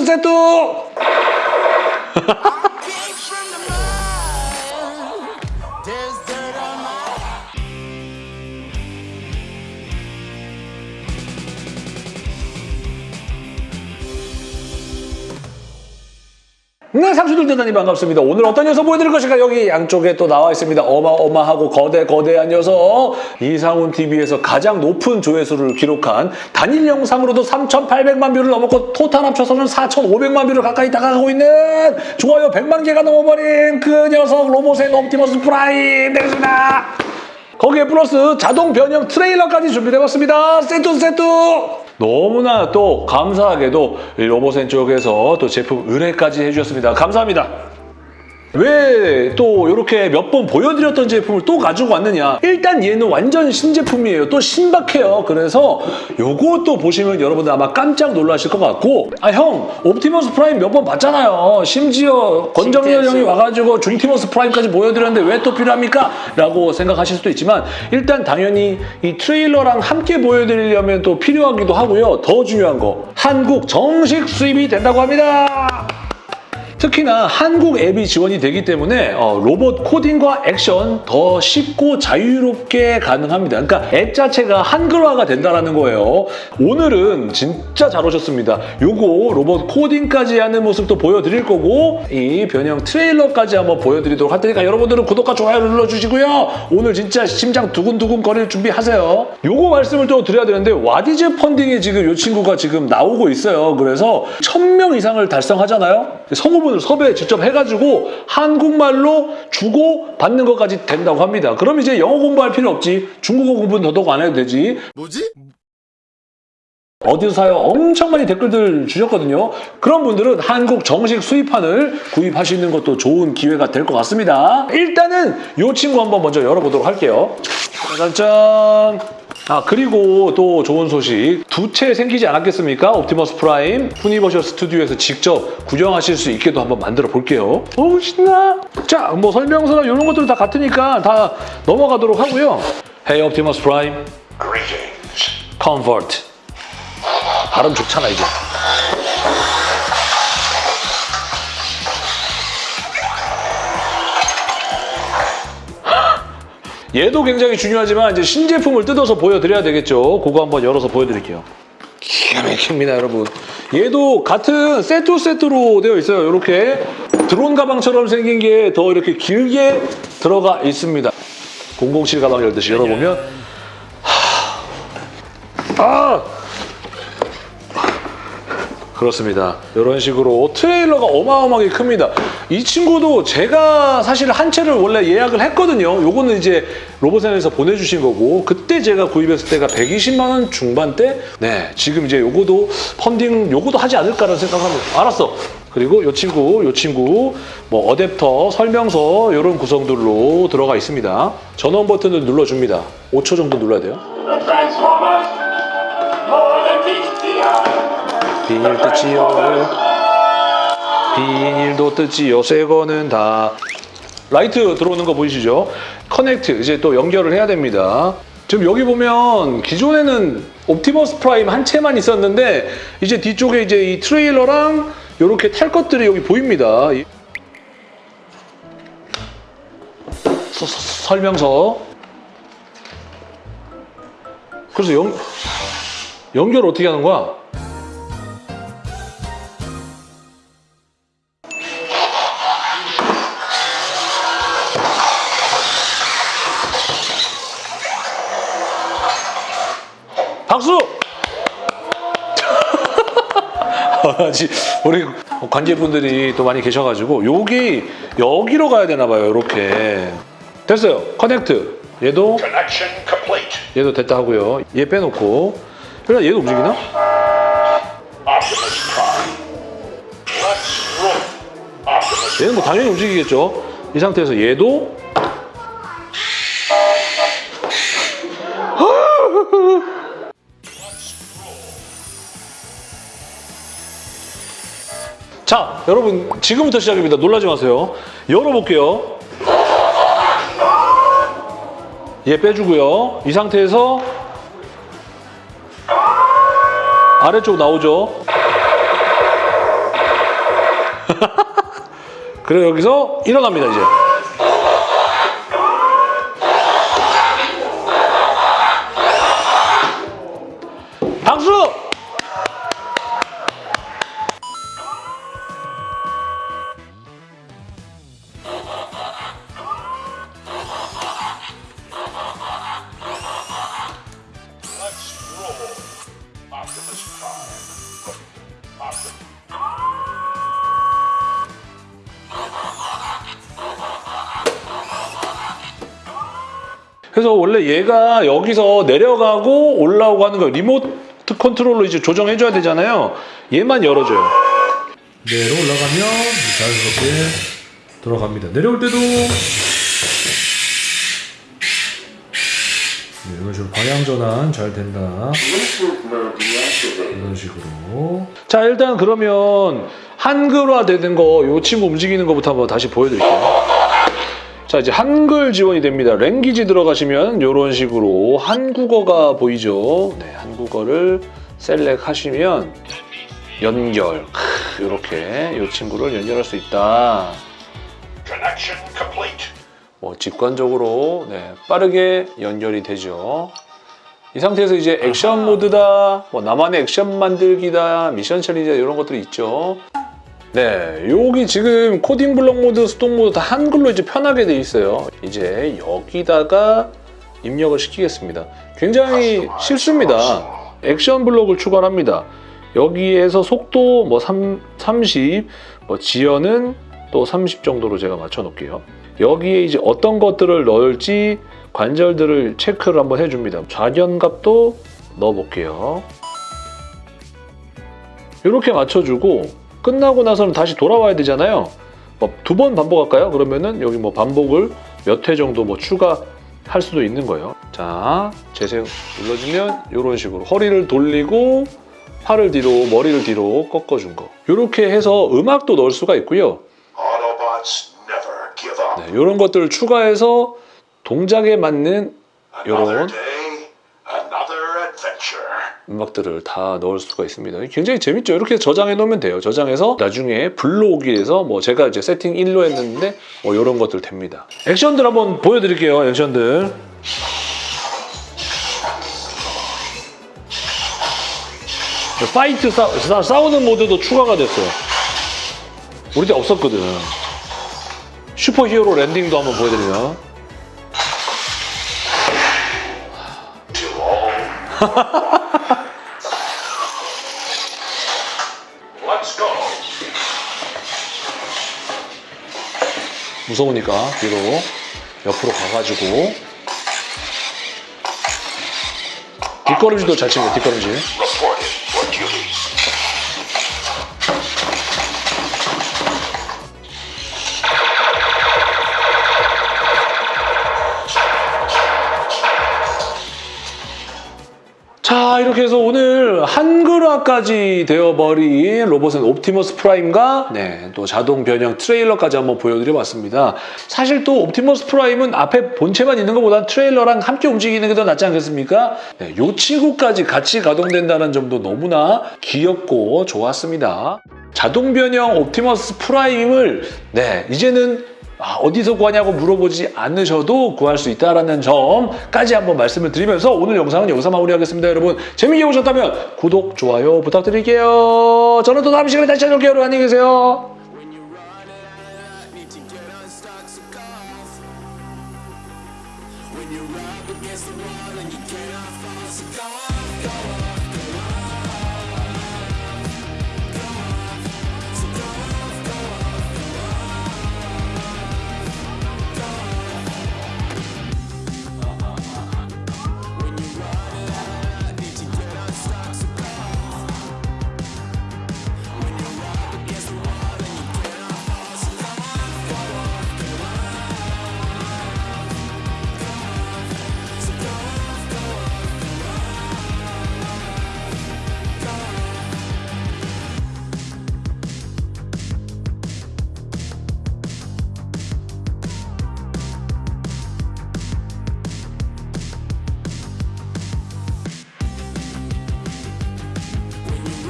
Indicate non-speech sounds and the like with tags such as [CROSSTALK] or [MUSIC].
세뚜 세 네, 삼수들 대단히 반갑습니다. 오늘 어떤 녀석 보여드릴 것인가? 여기 양쪽에 또 나와 있습니다. 어마어마하고 거대 거대한 녀석. 이상훈 TV에서 가장 높은 조회수를 기록한 단일 영상으로도 3,800만 뷰를 넘었고 토탈 합쳐서는 4,500만 뷰를 가까이 다가가고 있는 좋아요 100만 개가 넘어버린 그 녀석 로보센 옵티머스 프라임 되겠습니다. 거기에 플러스 자동 변형 트레일러까지 준비되었습니다. 세트 세트! 너무나 또 감사하게도 이 로보센 쪽에서 또 제품 의뢰까지 해주셨습니다. 감사합니다. 왜 또 이렇게 몇 번 보여드렸던 제품을 또 가지고 왔느냐? 일단 얘는 완전 신제품이에요. 또 신박해요. 그래서 요것도 보시면 여러분들 아마 깜짝 놀라실 것 같고. 아 형 옵티머스 프라임 몇 번 봤잖아요. 심지어 권정열 형이 와가지고 중티머스 프라임까지 보여드렸는데 왜 또 필요합니까? 라고 생각하실 수도 있지만 일단 당연히 이 트레일러랑 함께 보여드리려면 또 필요하기도 하고요. 더 중요한 거 한국 정식 수입이 된다고 합니다 특히나 한국 앱이 지원이 되기 때문에 어, 로봇 코딩과 액션 더 쉽고 자유롭게 가능합니다. 그러니까 앱 자체가 한글화가 된다는 거예요. 오늘은 진짜 잘 오셨습니다. 요거 로봇 코딩까지 하는 모습도 보여드릴 거고 이 변형 트레일러까지 한번 보여드리도록 할 테니까 여러분들은 구독과 좋아요를 눌러주시고요. 오늘 진짜 심장 두근두근 거릴 준비하세요. 요거 말씀을 또 드려야 되는데 와디즈 펀딩에 지금 요 친구가 지금 나오고 있어요. 그래서 1000명 이상을 달성하잖아요. 성우분 을 섭외 직접 해가지고 한국말로 주고 받는 것까지 된다고 합니다. 그럼 이제 영어 공부할 필요 없지. 중국어 공부는 더더욱 안 해도 되지. 뭐지? 어디서 사요? 엄청 많이 댓글들 주셨거든요. 그런 분들은 한국 정식 수입판을 구입하시는 것도 좋은 기회가 될 것 같습니다. 일단은 이 친구 한번 먼저 열어보도록 할게요. 짜잔! 아 그리고 또 좋은 소식 두 채 생기지 않았겠습니까? 옵티머스 프라임 후니버셜 스튜디오에서 직접 구경하실 수 있게도 한번 만들어 볼게요. 오 신나! 자 뭐 설명서나 이런 것들은 다 같으니까 다 넘어가도록 하고요. Hey 옵티머스 프라임 Convert 발음 좋잖아 이제. 얘도 굉장히 중요하지만 이제 신제품을 뜯어서 보여드려야 되겠죠. 그거 한번 열어서 보여드릴게요. 기가 막힙니다, 여러분. 얘도 같은 세트 세트로 되어 있어요. 이렇게 드론 가방처럼 생긴 게 더 이렇게 길게 들어가 있습니다. 007 가방 열듯이 열어보면 하... 아! 그렇습니다. 이런 식으로 트레일러가 어마어마하게 큽니다. 이 친구도 제가 사실 한 채를 원래 예약을 했거든요. 요거는 이제 로봇센에서 보내주신 거고 그때 제가 구입했을 때가 120만 원 중반대. 네, 지금 이제 요거도 펀딩 요거도 하지 않을까라는 생각합니다. 알았어. 그리고 요 친구, 요 친구 뭐 어댑터, 설명서 이런 구성들로 들어가 있습니다. 전원 버튼을 눌러줍니다. 5초 정도 눌러야 돼요. 비닐 뜯지요. 비닐도 뜯지요. 새 거는 다. 라이트 들어오는 거 보이시죠? connect 이제 또 연결을 해야 됩니다. 지금 여기 보면 기존에는 옵티머스 프라임 한 채만 있었는데 이제 뒤쪽에 이제 이 트레일러랑 이렇게 탈 것들이 여기 보입니다. 이- 서- 서- 설명서. 그래서 연, 연결 어떻게 하는 거야? 박수! [LAUGHS] 우리 관제분들이 또 많이 계셔가지고 여기 여기로 가야 되나 봐요 이렇게. 됐어요. 커넥트. 얘도. 얘도 됐다 하고요. 얘 빼놓고. 그래 얘도 움직이나? 얘는 뭐 당연히 움직이겠죠. 이 상태에서 얘도 자 여러분 지금부터 시작입니다. 놀라지 마세요. 열어볼게요. 얘 빼주고요. 이 상태에서 아래쪽 나오죠? [LAUGHS] 그리고 여기서 일어납니다 이제. 그래서 원래 얘가 여기서 내려가고 올라오고 하는 거 리모트 컨트롤로 이제 조정해줘야 되잖아요. 얘만 열어줘요. 내로 올라가면 자연스럽게 돌아갑니다. 내려올 때도 네, 이런 식으로 방향 전환 잘 된다. 이런 식으로 자 일단 그러면 한글화 되는 거 요 친구 움직이는 거부터 한번 다시 보여드릴게요. 자 이제 한글 지원이 됩니다. language 들어가시면 이런 식으로 한국어가 보이죠. 네 한국어를 select하시면 연결 이렇게 이 친구를 연결할 수 있다. 뭐 직관적으로 네, 빠르게 연결이 되죠. 이 상태에서 이제 액션 모드다, 뭐 나만의 액션 만들기다, 미션 challenge 이런 것들이 있죠. 네, 여기 지금 코딩 블록 모드, 스톡 모드 다 한글로 이제 편하게 돼 있어요. 이제 여기다가 입력을 시키겠습니다. 굉장히 쉽습니다. 액션 블록을 추가합니다. 여기에서 속도 뭐 3, 30, 뭐 지연은 또 30 정도로 제가 맞춰 놓을게요. 여기에 이제 어떤 것들을 넣을지 관절들을 체크를 한번 해줍니다. 좌견값도 넣어볼게요. 이렇게 맞춰주고 끝나고 나서는 다시 돌아와야 되잖아요. 뭐 두 번 반복할까요? 그러면은 여기 뭐 반복을 몇 회 정도 뭐 추가할 수도 있는 거예요. 자, 재생 눌러주면 이런 식으로 허리를 돌리고 팔을 뒤로 머리를 뒤로 꺾어준 거. 이렇게 해서 음악도 넣을 수가 있고요. 네, 이런 것들을 추가해서 동작에 맞는 adventure. 음악들을 다 넣을 수가 있습니다. 굉장히 재밌죠. 이렇게 저장해 놓으면 돼요. 저장해서 나중에 불러오기 위해서 뭐 제가 이제 세팅 1로 했는데 뭐 이런 것들 됩니다. 액션들 한번 보여드릴게요. 액션들. fight 싸, 싸, 싸우는 모드도 추가가 됐어요. 우리 때 없었거든. super hero landing도 한번 보여드리면. 무서우니까 뒤로 옆으로 가가지고. 뒷걸음질도 잘 칩니다 뒷걸음질 자 이렇게 해서 오늘 한글화까지 되어버린 로보센 옵티머스 프라임과 네, 또 자동 변형 트레일러까지 한번 보여드려봤습니다. 사실 또 옵티머스 프라임은 앞에 본체만 있는 것보다 트레일러랑 함께 움직이는 게 더 낫지 않겠습니까? 네, 요 친구까지 같이 가동된다는 점도 너무나 귀엽고 좋았습니다. 자동 변형 옵티머스 프라임을 네 이제는 아, 아, 어디서 구하냐고 물어보지 않으셔도 구할 수 있다는 점까지 한번 말씀을 드리면서 오늘 영상은 여기서 마무리하겠습니다. 여러분 재미있게 보셨다면 구독, 좋아요 부탁드릴게요. 저는 또 다음 시간에 다시 찾아올게요. 여러분 안녕히 계세요. When you're up against the wall and you cannot fall, so go go.